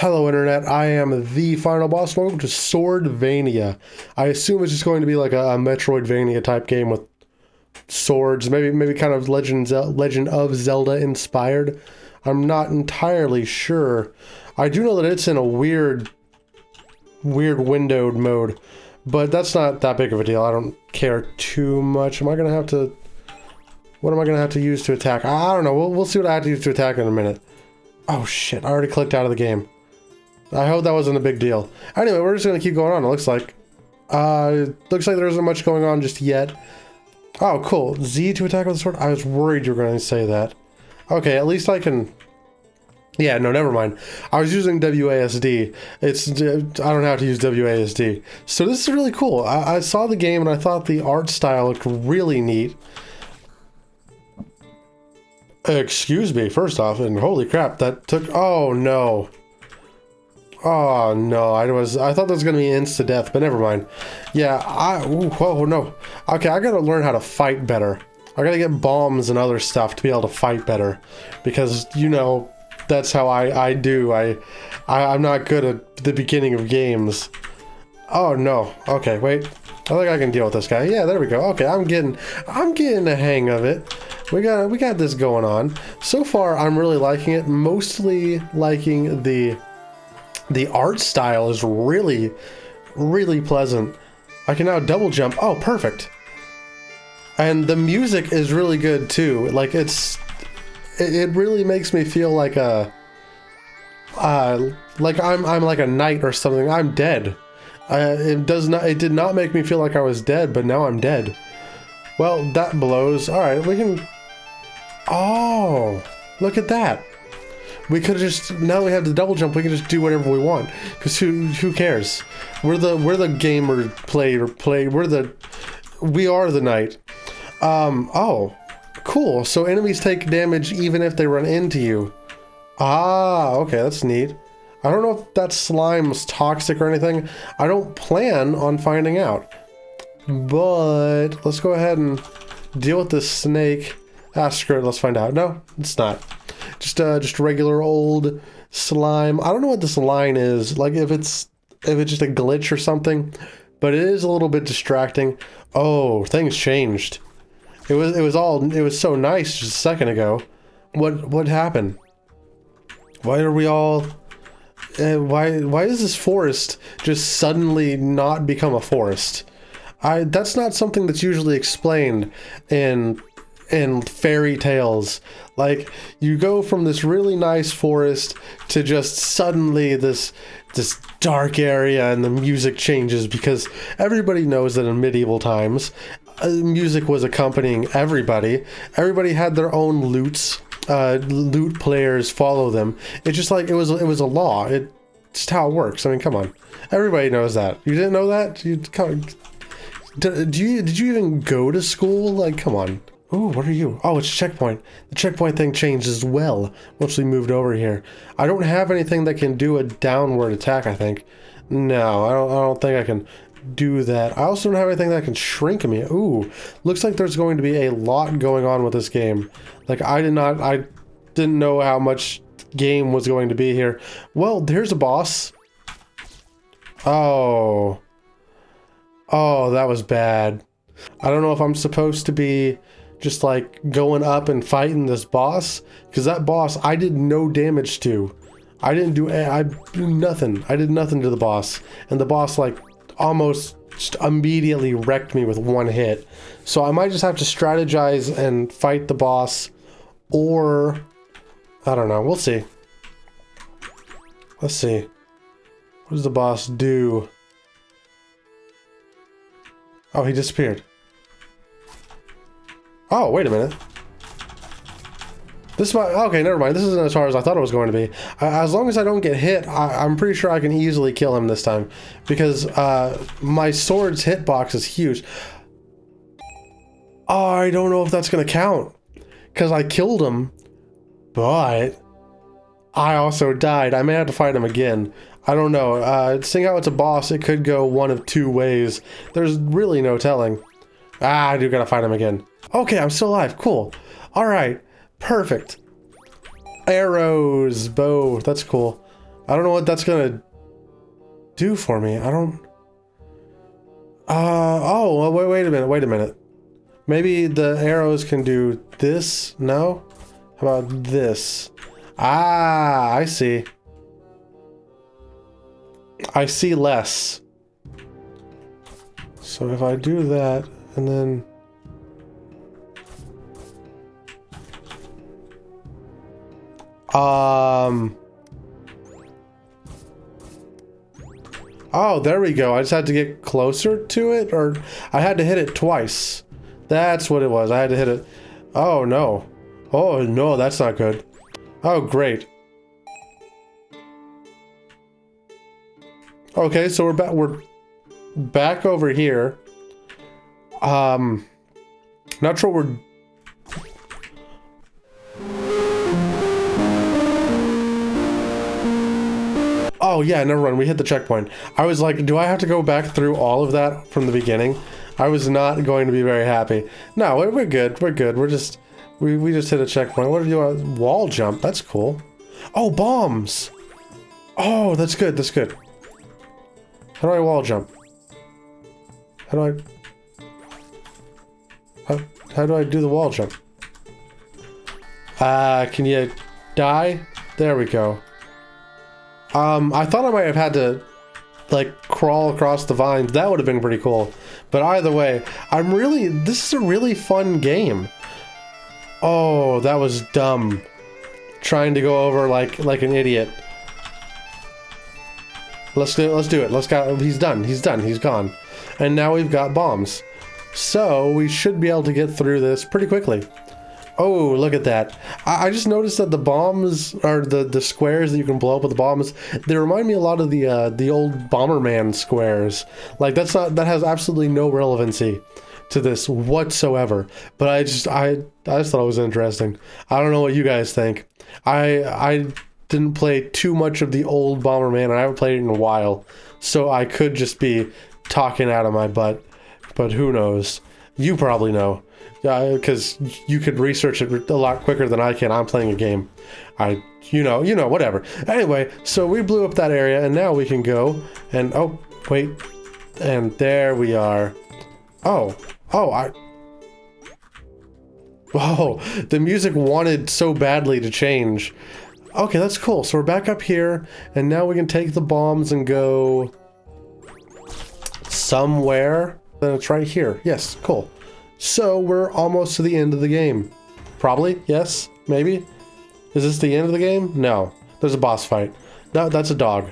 Hello Internet, I am the final boss. Welcome to Swordvania. I assume it's just going to be like a, a Metroidvania type game with swords, maybe maybe kind of Legend, Legend of Zelda inspired. I'm not entirely sure. I do know that it's in a weird, weird windowed mode, but that's not that big of a deal. I don't care too much. Am I gonna have to? What am I gonna have to use to attack? I don't know. We'll, we'll see what I have to use to attack in a minute. Oh shit! I already clicked out of the game. I hope that wasn't a big deal. Anyway, we're just gonna keep going on. It looks like. Uh, looks like there isn't much going on just yet. Oh, cool. Z to attack with the sword. I was worried you were going to say that. Okay, at least I can. Yeah, no, never mind. I was using WASD. It's I don't have to use WASD. So this is really cool. I, I saw the game and I thought the art style looked really neat. Excuse me, first off, and holy crap, that took. Oh no. Oh no, I was I thought that was gonna be insta death, but never mind. Yeah, I ooh, whoa no. Okay, I gotta learn how to fight better. I gotta get bombs and other stuff to be able to fight better, because you know that's how I I do. I, I I'm not good at the beginning of games. Oh no. Okay, wait. I think I can deal with this guy. Yeah, there we go. Okay, I'm getting I'm getting the hang of it. We got we got this going on. So far, I'm really liking it. Mostly liking the the art style is really, really pleasant. I can now double jump. Oh, perfect. And the music is really good too. Like it's, it, really makes me feel like a, uh, like I'm I'm like a knight or something. I'm dead. Uh, it does not. It did not make me feel like I was dead, but now I'm dead. Well, that blows. All right, we can. Oh, look at that. We could just now we have the double jump. We can just do whatever we want because who who cares? We're the we're the gamer play or play. We're the we are the knight. Um. Oh, cool. So enemies take damage even if they run into you. Ah. Okay, that's neat. I don't know if that slime's toxic or anything. I don't plan on finding out. But let's go ahead and deal with this snake. Ah, screw it. Let's find out. No, it's not. Just uh, just regular old slime. I don't know what this line is. Like if it's if it's just a glitch or something, but it is a little bit distracting. Oh, things changed. It was it was all it was so nice just a second ago. What what happened? Why are we all? Uh, why why is this forest just suddenly not become a forest? I that's not something that's usually explained in in fairy tales. Like you go from this really nice forest to just suddenly this this dark area and the music changes because everybody knows that in medieval times uh, music was accompanying everybody. Everybody had their own lutes. Uh, lute players follow them. It's just like it was it was a law. It just how it works. I mean, come on. Everybody knows that. You didn't know that? You come, did, you did you even go to school? Like, come on. Ooh, what are you? Oh, it's checkpoint. The checkpoint thing changed as well once we moved over here. I don't have anything that can do a downward attack, I think. No, I don't, I don't think I can do that. I also don't have anything that can shrink me. Ooh, looks like there's going to be a lot going on with this game. Like, I did not, I didn't know how much game was going to be here. Well, there's a boss. Oh. Oh, that was bad. I don't know if I'm supposed to be just like going up and fighting this boss because that boss I did no damage to. I didn't do I do nothing. I did nothing to the boss, and the boss like almost immediately wrecked me with one hit. So I might just have to strategize and fight the boss, or I don't know. We'll see. Let's see. What does the boss do? Oh, he disappeared. Oh, wait a minute. This might, okay, never mind. This isn't as far as I thought it was going to be. as long as I don't get hit, I, am pretty sure I can easily kill him this time. Because uh, my sword's hitbox is huge. Oh, I don't know if that's going to count. Because I killed him. But I also died. I may have to fight him again. I don't know. Uh, seeing how it's a boss, it could go one of two ways. There's really no telling. Ah, I do gotta fight him again. Okay, I'm still alive. Cool. All right. Perfect. Arrows, bow. That's cool. I don't know what that's gonna do for me. I don't... Uh, oh, wait, wait a minute, wait a minute. Maybe the arrows can do this? No? How about this? Ah, I see. I see less. So if I do that, and then... Um... Oh, there we go. I just had to get closer to it, or I had to hit it twice. That's what it was. I had to hit it. Oh, no. Oh, no, that's not good. Oh, great. Okay, so we're back. We're back over here. Um, not sure we're Oh, yeah, never mind. We hit the checkpoint. I was like, do I have to go back through all of that from the beginning? I was not going to be very happy. No, we're good. We're good. We're just... We, we just hit a checkpoint. What do you want? Wall jump. That's cool. Oh, bombs. Oh, that's good. That's good. How do I wall jump? How do I... How, how do I do the wall jump? Uh, can you die? There we go. Um, I thought I might have had to, like, crawl across the vines. That would have been pretty cool. But either way, I'm really, this is a really fun game. Oh, that was dumb. Trying to go over like, like an idiot. Let's do it, let's do it. Let's go, he's done, he's done, he's gone. And now we've got bombs. So, we should be able to get through this pretty quickly. Oh, look at that. I, I, just noticed that the bombs, or the, the squares that you can blow up with the bombs, they remind me a lot of the uh, the old Bomberman squares. Like, that's not, that has absolutely no relevancy to this whatsoever. But I just, I, I just thought it was interesting. I don't know what you guys think. I, I didn't play too much of the old Bomberman, and I haven't played it in a while. So I could just be talking out of my butt. But who knows? You probably know because you could research it a lot quicker than I can. I'm playing a game. I, you know, you know, whatever. Anyway, so we blew up that area, and now we can go and oh wait, and there we are. Oh, oh, I. Oh, the music wanted so badly to change. Okay, that's cool. So we're back up here, and now we can take the bombs and go somewhere. Then it's right here. Yes, cool. So we're almost to the end of the game. Probably, yes, maybe. Is this the end of the game? No. There's a boss fight. No, that's a dog.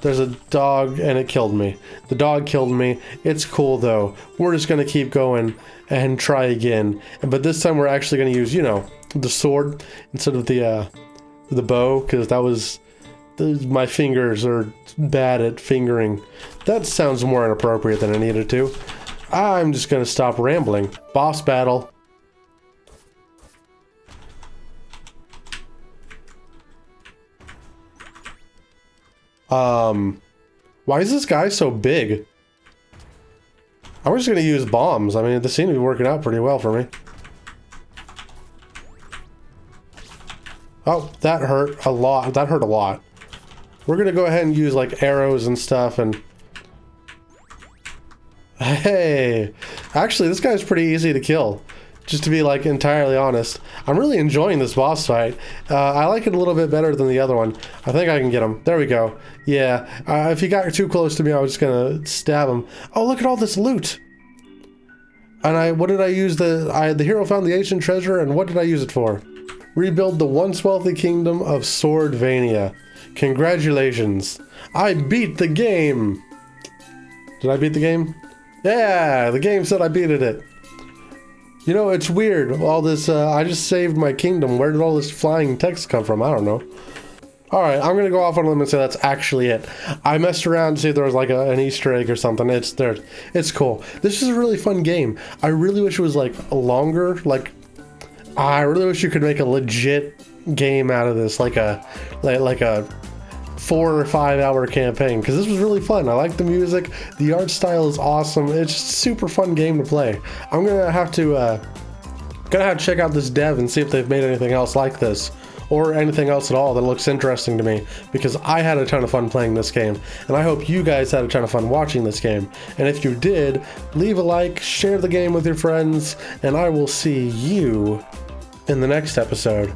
There's a dog and it killed me. The dog killed me. It's cool though. We're just gonna keep going and try again. But this time we're actually gonna use, you know, the sword instead of the uh, the bow because that was my fingers are bad at fingering. That sounds more inappropriate than I needed to. I'm just gonna stop rambling. Boss battle. Um, why is this guy so big? I'm just gonna use bombs. I mean, this seems to be working out pretty well for me. Oh, that hurt a lot. That hurt a lot. We're gonna go ahead and use like arrows and stuff and Hey, actually, this guy's pretty easy to kill. Just to be like entirely honest, I'm really enjoying this boss fight. Uh, I like it a little bit better than the other one. I think I can get him. There we go. Yeah, uh, if he got too close to me, I was just gonna stab him. Oh, look at all this loot. And I, what did I use the, I, the hero found the ancient treasure, and what did I use it for? Rebuild the once wealthy kingdom of Swordvania. Congratulations. I beat the game. Did I beat the game? Yeah, the game said I beat it. You know, it's weird. All this, uh, I just saved my kingdom. Where did all this flying text come from? I don't know. Alright, I'm gonna go off on a limb and say that's actually it. I messed around to see if there was like a, an Easter egg or something. It's there. It's cool. This is a really fun game. I really wish it was like longer. Like, I really wish you could make a legit game out of this. Like a, like, like a four or five hour campaign because this was really fun. I like the music, the art style is awesome. It's super fun game to play. I'm gonna have to uh, gonna have to check out this dev and see if they've made anything else like this, or anything else at all that looks interesting to me because I had a ton of fun playing this game and I hope you guys had a ton of fun watching this game. And if you did, leave a like, share the game with your friends, and I will see you in the next episode.